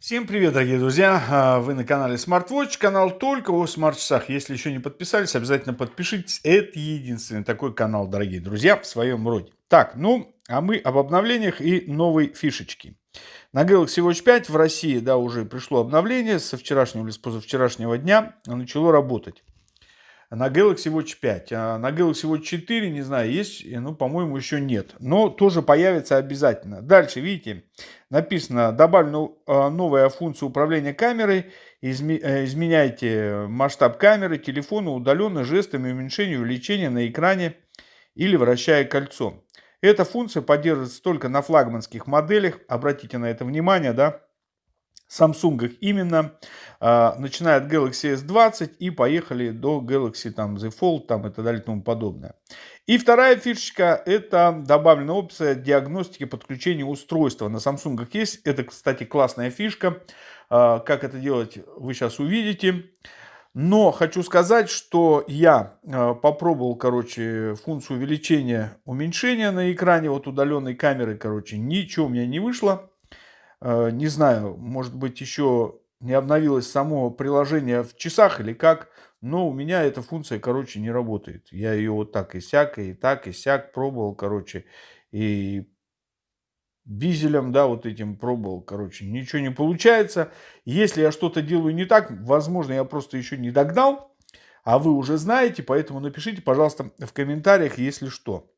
Всем привет, дорогие друзья! А, вы на канале SmartWatch, канал только о смарт-часах. Если еще не подписались, обязательно подпишитесь. Это единственный такой канал, дорогие друзья, в своем роде. Так, ну, а мы об обновлениях и новой фишечке. На Galaxy Watch 5 в России, да, уже пришло обновление. Со вчерашнего или с позавчерашнего дня начало работать на Galaxy Watch 5. А на Galaxy Watch 4, не знаю, есть, ну, по-моему, еще нет. Но тоже появится обязательно. Дальше, видите, написано, добавлена новая функция управления камерой. Э, изменяйте масштаб камеры, телефона удаленно жестами уменьшения увеличения на экране или вращая кольцо. Эта функция поддерживается только на флагманских моделях. Обратите на это внимание, да. Samsung именно, э, начиная от Galaxy S20 и поехали до Galaxy там, Z Fold там, и так далее и тому подобное. И вторая фишечка, это добавлена опция диагностики подключения устройства. На Samsung есть, это, кстати, классная фишка. Э, как это делать, вы сейчас увидите. Но хочу сказать, что я э, попробовал, короче, функцию увеличения, уменьшения на экране, вот удаленной камеры, короче, ничего у меня не вышло. Э, не знаю, может быть, еще не обновилось само приложение в часах или как, но у меня эта функция, короче, не работает. Я ее вот так и сяк, и так, и сяк пробовал, короче, и бизелем, да, вот этим пробовал, короче, ничего не получается. Если я что-то делаю не так, возможно, я просто еще не догнал, а вы уже знаете, поэтому напишите, пожалуйста, в комментариях, если что.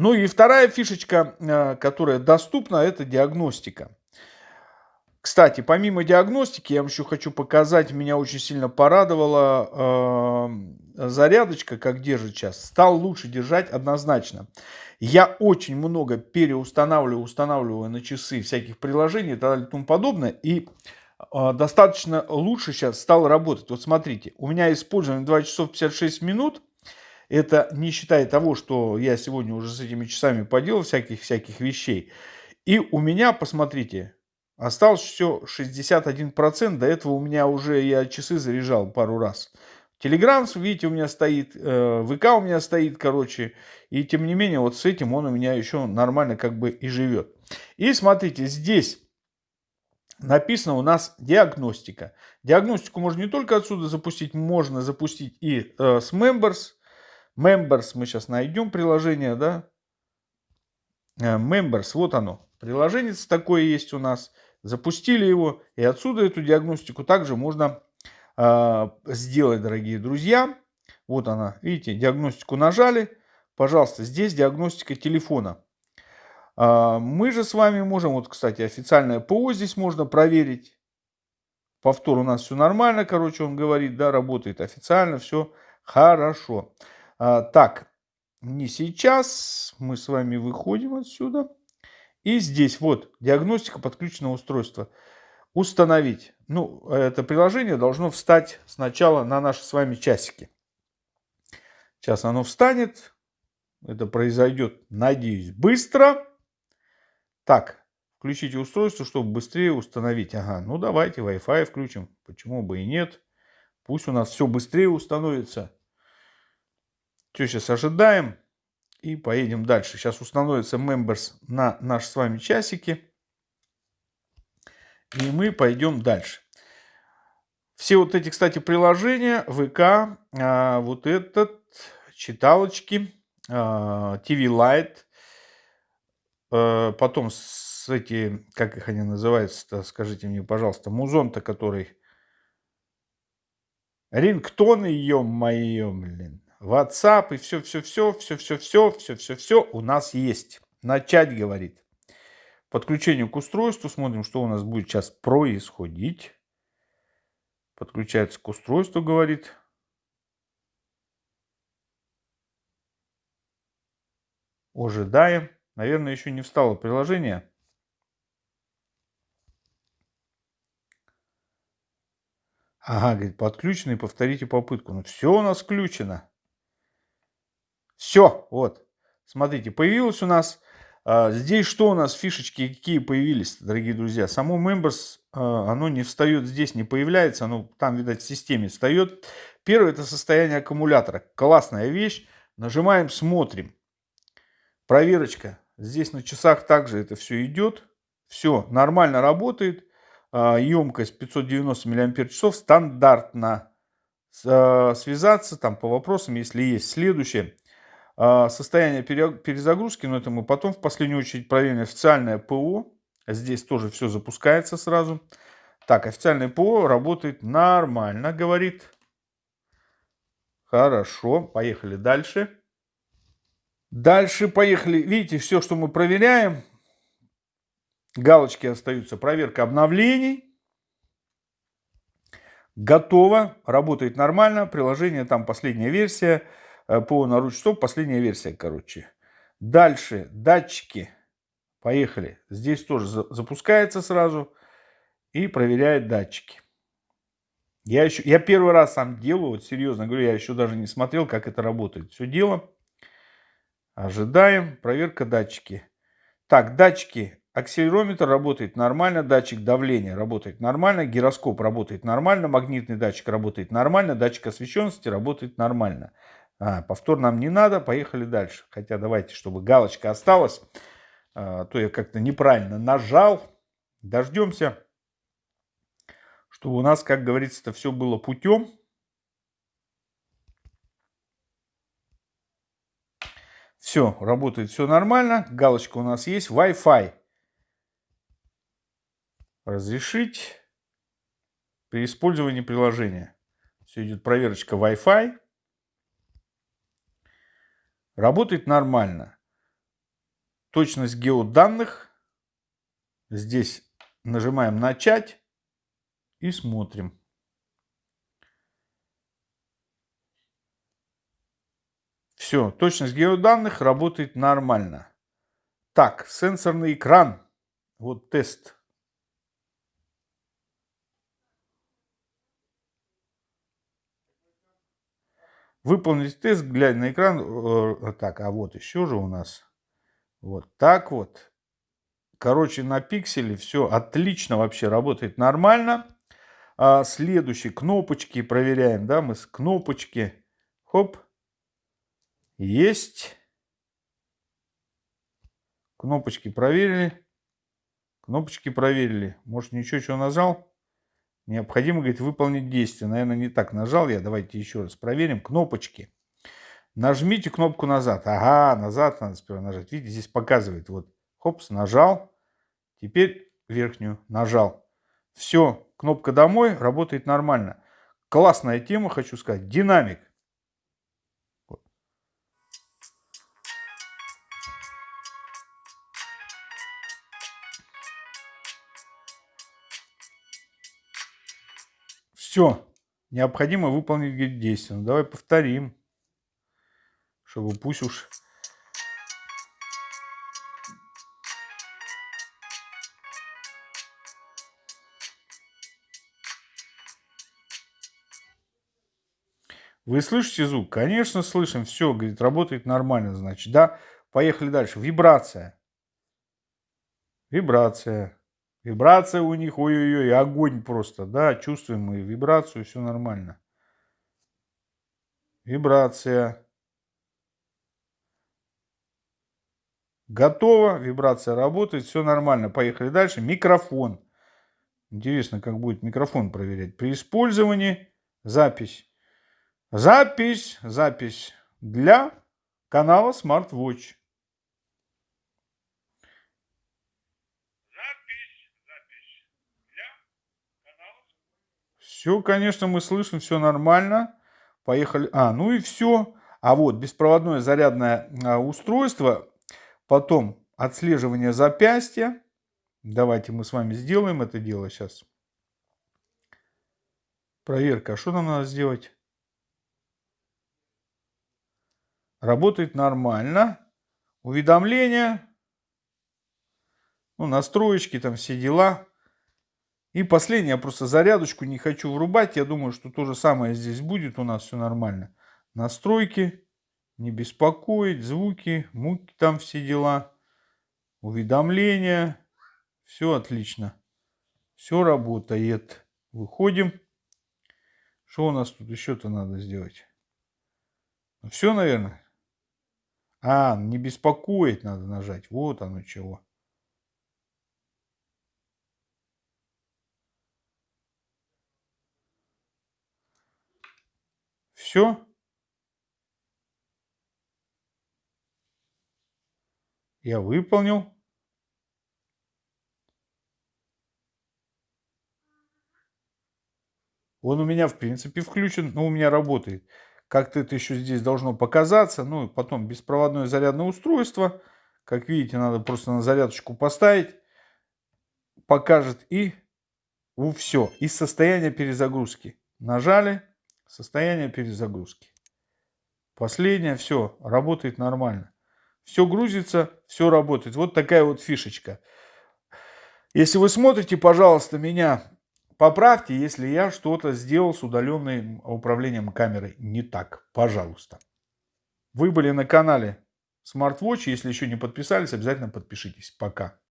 Ну и вторая фишечка, э, которая доступна, это диагностика. Кстати, помимо диагностики, я вам еще хочу показать, меня очень сильно порадовала э, зарядочка, как держит сейчас. Стал лучше держать однозначно. Я очень много переустанавливаю, устанавливаю на часы всяких приложений и так далее и тому подобное. И э, достаточно лучше сейчас стал работать. Вот смотрите, у меня использовано 2 часов 56 минут. Это не считая того, что я сегодня уже с этими часами поделал всяких-всяких вещей. И у меня, посмотрите, осталось все 61%. До этого у меня уже я часы заряжал пару раз. Телеграм, видите, у меня стоит, э, ВК у меня стоит, короче. И тем не менее, вот с этим он у меня еще нормально как бы и живет. И смотрите, здесь написано у нас диагностика. Диагностику можно не только отсюда запустить, можно запустить и э, с Members. Members мы сейчас найдем приложение, да. Э, Members, вот оно. Приложение такое есть у нас. Запустили его. И отсюда эту диагностику также можно э, сделать, дорогие друзья. Вот она. Видите, диагностику нажали. Пожалуйста, здесь диагностика телефона. Э, мы же с вами можем, вот, кстати, официальное ПО здесь можно проверить. Повтор у нас все нормально, короче, он говорит, да, работает официально, все хорошо. А, так, не сейчас. Мы с вами выходим отсюда. И здесь вот диагностика подключенного устройства. Установить. Ну, это приложение должно встать сначала на наши с вами часики. Сейчас оно встанет. Это произойдет, надеюсь, быстро. Так, включите устройство, чтобы быстрее установить. Ага, ну давайте Wi-Fi включим. Почему бы и нет. Пусть у нас все быстрее установится. Что сейчас ожидаем и поедем дальше. Сейчас установится Members на наши с вами часики. И мы пойдем дальше. Все вот эти, кстати, приложения, ВК, а, вот этот, читалочки, а, TV Lite, а, потом с эти, как их они называются скажите мне, пожалуйста, музон-то, который, рингтоны, ё-моё, блин. WhatsApp и все-все-все, все-все-все, все-все-все у нас есть. Начать, говорит. Подключение к устройству. Смотрим, что у нас будет сейчас происходить. Подключается к устройству, говорит. Ожидаем. Наверное, еще не встало приложение. Ага, говорит, подключено и повторите попытку. Ну, все у нас включено. Все, вот. Смотрите, появилось у нас... А, здесь что у нас, фишечки какие появились, дорогие друзья? Само Members, а, оно не встает здесь, не появляется. Оно там, видать, в системе встает. Первое, это состояние аккумулятора. Классная вещь. Нажимаем, смотрим. Проверочка. Здесь на часах также это все идет. Все нормально работает. емкость 590 мАч, стандартно связаться там по вопросам, если есть. Следующее. Состояние перезагрузки, но это мы потом в последнюю очередь проверим. Официальное ПО. Здесь тоже все запускается сразу. Так, официальное ПО работает нормально, говорит. Хорошо, поехали дальше. Дальше поехали. Видите, все, что мы проверяем, галочки остаются. Проверка обновлений. Готово, работает нормально. Приложение там последняя версия. Э, ПО на ручстоп, последняя версия, короче. Дальше, датчики. Поехали. Здесь тоже запускается сразу и проверяет датчики. Я, еще, я первый раз сам делаю, вот серьезно говорю, я еще даже не смотрел, как это работает. Все дело. Ожидаем. Проверка датчики. Так, датчики. Акселерометр работает нормально, датчик давления работает нормально, гироскоп работает нормально, магнитный датчик работает нормально, датчик освещенности работает нормально. А, повтор нам не надо, поехали дальше. Хотя давайте, чтобы галочка осталась, а, то я как-то неправильно нажал. Дождемся чтобы у нас, как говорится, это все было путем. Все, работает все нормально. Галочка у нас есть. Wi-Fi. Разрешить при использовании приложения. Все идет проверочка Wi-Fi. Работает нормально. Точность геоданных. Здесь нажимаем «Начать» и смотрим. Все, точность геоданных работает нормально. Так, сенсорный экран. Вот тест. Выполнить тест, глядя на экран. Э, так, а вот еще же у нас. Вот так вот. Короче, на пикселе все отлично вообще работает нормально. А следующие кнопочки проверяем, да, мы с кнопочки, хоп, есть. Кнопочки проверили. Кнопочки проверили. Может, ничего, что нажал? Необходимо, говорит, выполнить действие. Наверное, не так нажал я. Давайте еще раз проверим. Кнопочки. Нажмите кнопку назад. Ага, назад надо сперва нажать. Видите, здесь показывает. Вот, хопс, нажал. Теперь верхнюю нажал. Все, кнопка «Домой» работает нормально. Классная тема, хочу сказать. Динамик. Все, необходимо выполнить действие. Ну, давай повторим, чтобы пусть уж Вы слышите звук? Конечно, слышим. Все, говорит, работает нормально, значит, да? Поехали дальше. Вибрация. Вибрация. Вибрация у них, ой-ой-ой, огонь просто, да, чувствуем мы вибрацию, все нормально. Вибрация. Готово, вибрация работает, все нормально. Поехали дальше. Микрофон. Интересно, как будет микрофон проверять. При использовании запись. Запись, запись для канала SmartWatch. Все, конечно, мы слышим, все нормально. Поехали. А, ну и все. А вот беспроводное зарядное а, устройство, потом отслеживание запястья. Давайте мы с вами сделаем это дело сейчас. Проверка. А что нам надо сделать? Работает нормально. Уведомления. Ну, настроечки, там все дела. И последнее, я просто зарядочку не хочу врубать. Я думаю, что то же самое здесь будет. У нас все нормально. Настройки. Не беспокоить. Звуки. Муки там все дела. Уведомления. Все отлично. Все работает. Выходим. Что у нас тут еще-то надо сделать? Ну, все, наверное. А, не беспокоить надо нажать. Вот оно чего. Все. Я выполнил. Он у меня, в принципе, включен, но у меня работает. Как-то это еще здесь должно показаться. Ну, потом беспроводное зарядное устройство. Как видите, надо просто на зарядочку поставить. Покажет и ну, все. Из состояния перезагрузки. Нажали. Состояние перезагрузки. Последнее. Все. Работает нормально. Все грузится, все работает. Вот такая вот фишечка. Если вы смотрите, пожалуйста, меня Поправьте, если я что-то сделал с удаленным управлением камерой не так. Пожалуйста. Вы были на канале SmartWatch. Если еще не подписались, обязательно подпишитесь. Пока.